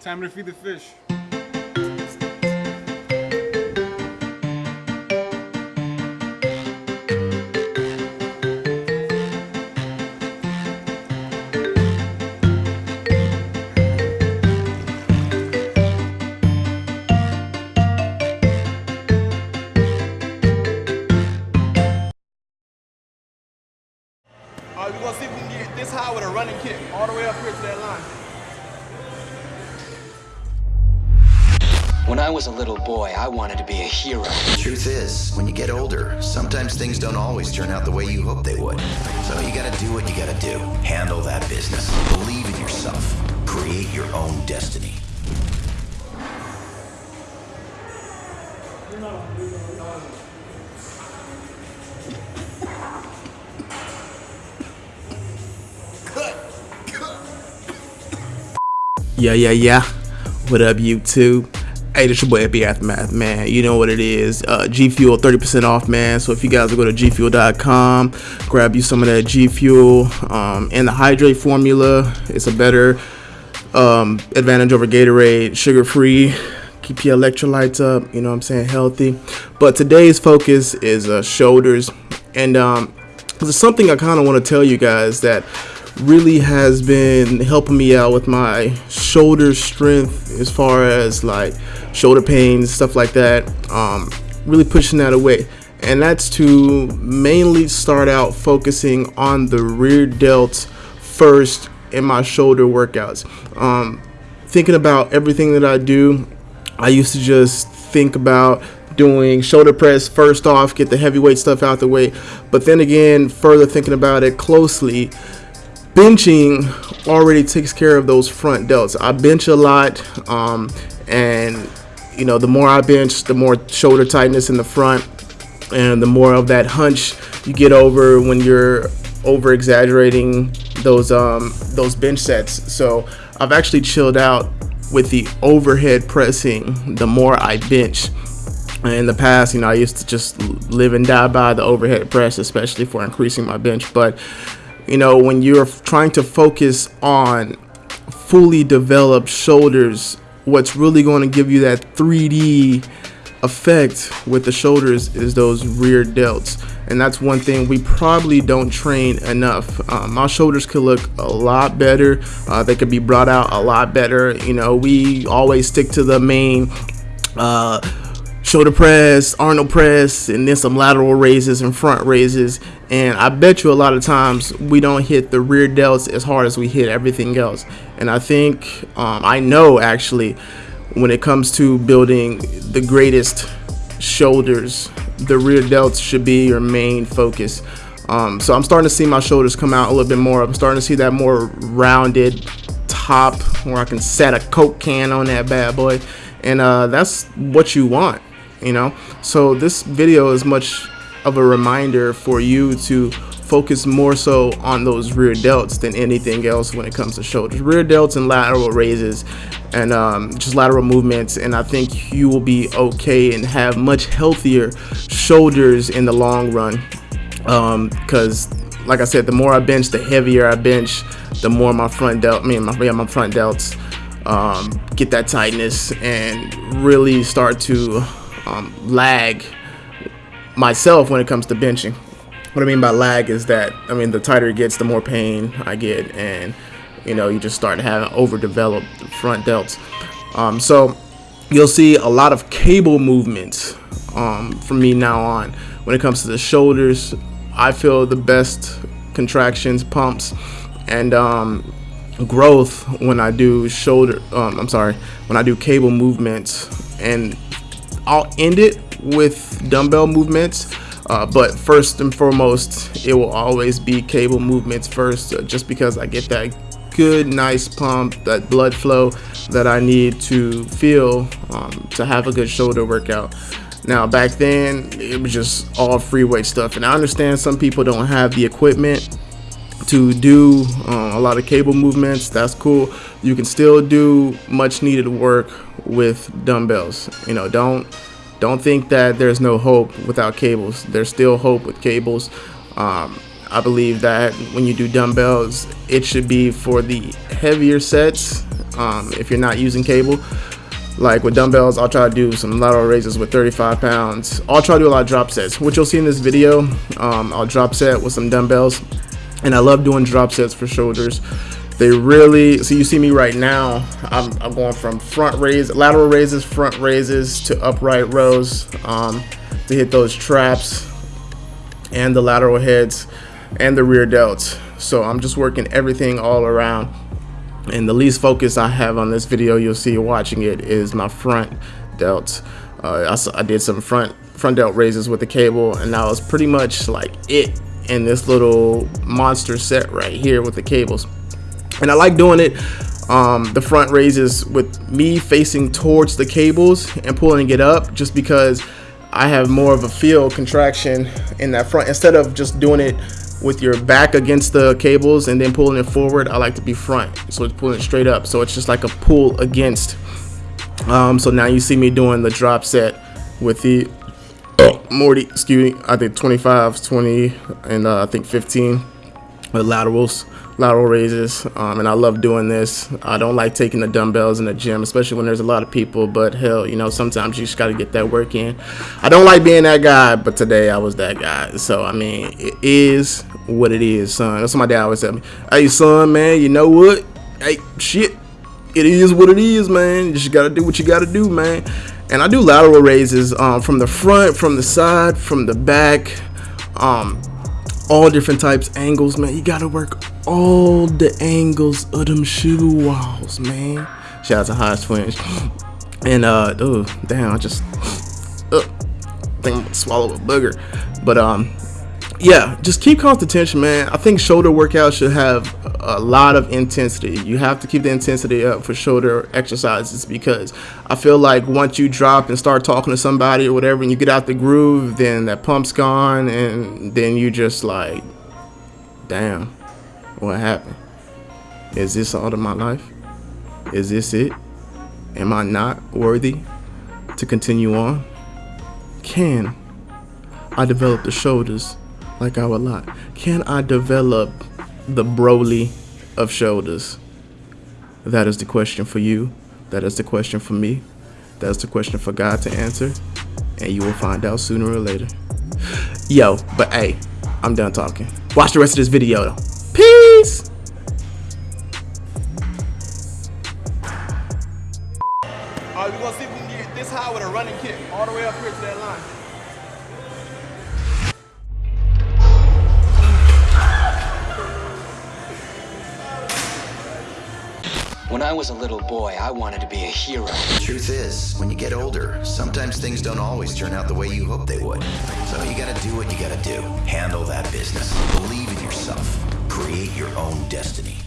Time to feed the fish. When I was a little boy, I wanted to be a hero. Truth is, when you get older, sometimes things don't always turn out the way you hope they would. So you gotta do what you gotta do. Handle that business. Believe in yourself. Create your own destiny. Yeah, yeah, yeah. What up, YouTube? Hey, your boy Epi Aftermath, man. You know what it is. Uh, G Fuel 30% off, man. So if you guys go to gfuel.com, grab you some of that G Fuel um, and the hydrate formula. It's a better um, advantage over Gatorade, sugar free. Keep your electrolytes up, you know what I'm saying, healthy. But today's focus is uh, shoulders. And um, there's something I kind of want to tell you guys that really has been helping me out with my shoulder strength as far as like shoulder pain stuff like that um, really pushing that away. And that's to mainly start out focusing on the rear delts first in my shoulder workouts. Um, thinking about everything that I do I used to just think about doing shoulder press first off get the heavyweight stuff out the way but then again further thinking about it closely benching already takes care of those front delts. I bench a lot, um, and you know, the more I bench, the more shoulder tightness in the front, and the more of that hunch you get over when you're over exaggerating those um, those bench sets. So I've actually chilled out with the overhead pressing. The more I bench. In the past, you know, I used to just live and die by the overhead press, especially for increasing my bench. But you know, when you're trying to focus on fully developed shoulders, what's really going to give you that 3D effect with the shoulders is those rear delts. And that's one thing we probably don't train enough. Um, my shoulders could look a lot better. Uh, they could be brought out a lot better. You know, we always stick to the main uh, shoulder press, Arnold press, and then some lateral raises and front raises. And I bet you a lot of times we don't hit the rear delts as hard as we hit everything else. And I think, um, I know actually, when it comes to building the greatest shoulders, the rear delts should be your main focus. Um, so I'm starting to see my shoulders come out a little bit more. I'm starting to see that more rounded top where I can set a Coke can on that bad boy. And uh, that's what you want you know? So this video is much of a reminder for you to focus more so on those rear delts than anything else when it comes to shoulders. Rear delts and lateral raises and um, just lateral movements and I think you will be okay and have much healthier shoulders in the long run. Because um, like I said the more I bench the heavier I bench the more my front delt I mean my, yeah, my front delts um, get that tightness and really start to um, lag myself when it comes to benching. What I mean by lag is that, I mean, the tighter it gets, the more pain I get, and, you know, you just start having overdeveloped front delts. Um, so you'll see a lot of cable movements um, from me now on. When it comes to the shoulders, I feel the best contractions, pumps, and um, growth when I do shoulder, um, I'm sorry, when I do cable movements and I'll end it with dumbbell movements. Uh, but first and foremost, it will always be cable movements first, uh, just because I get that good, nice pump, that blood flow that I need to feel um, to have a good shoulder workout. Now, back then, it was just all free weight stuff. And I understand some people don't have the equipment to do uh, a lot of cable movements. That's cool. You can still do much needed work with dumbbells. You know, don't don't think that there's no hope without cables. There's still hope with cables. Um, I believe that when you do dumbbells, it should be for the heavier sets Um, if you're not using cable, like with dumbbells, I'll try to do some lateral raises with 35 pounds. I'll try to do a lot of drop sets. which you'll see in this video, um, I'll drop set with some dumbbells, and I love doing drop sets for shoulders. They really, so you see me right now, I'm, I'm going from front raise, lateral raises, front raises to upright rows um, to hit those traps and the lateral heads and the rear delts. So I'm just working everything all around and the least focus I have on this video you'll see watching it is my front delt uh, I, I, did some front front delt raises with the cable and that was pretty much like it in this little monster set right here with the cables. And I like doing it um, the front raises with me facing towards the cables and pulling it up just because I have more of a feel contraction in that front. Instead of just doing it with your back against the cables and then pulling it forward I like to be front. So it's pulling it straight up. So it's just like a pull against. Um, so now you see me doing the drop set with the Morty excuse me I think 25 20 and uh, I think 15 with laterals lateral raises. Um, and I love doing this. I don't like taking the dumbbells in the gym especially when there's a lot of people but hell you know sometimes you just got to get that work in. I don't like being that guy but today I was that guy. So I mean it is what it is son. That's what my dad always tell me. Hey son man you know what? Hey shit it is what it is man. You just got to do what you got to do man and I do lateral raises um, from the front from the side from the back um, all different types angles man. You gotta work all the angles of them shoe walls man. Shout out to high twins and uh oh damn i just uh, think i'm gonna swallow a booger. But um yeah, just keep constant tension, man. I think shoulder workouts should have a lot of intensity. You have to keep the intensity up for shoulder exercises because I feel like once you drop and start talking to somebody or whatever, and you get out the groove, then that pump's gone, and then you just like, damn, what happened? Is this all of my life? Is this it? Am I not worthy to continue on? Can I develop the shoulders? Like would like? Can I develop the Broly of shoulders? That is the question for you. That is the question for me. That is the question for God to answer. And you will find out sooner or later. Yo, but hey, I'm done talking. Watch the rest of this video though. Peace! Alright, we're gonna see if we can get this high with a running kick. All the way up here to that line. When I was a little boy, I wanted to be a hero. The truth is, when you get older, sometimes things don't always turn out the way you hope they would. So you gotta do what you gotta do. Handle that business. Believe in yourself. Create your own destiny.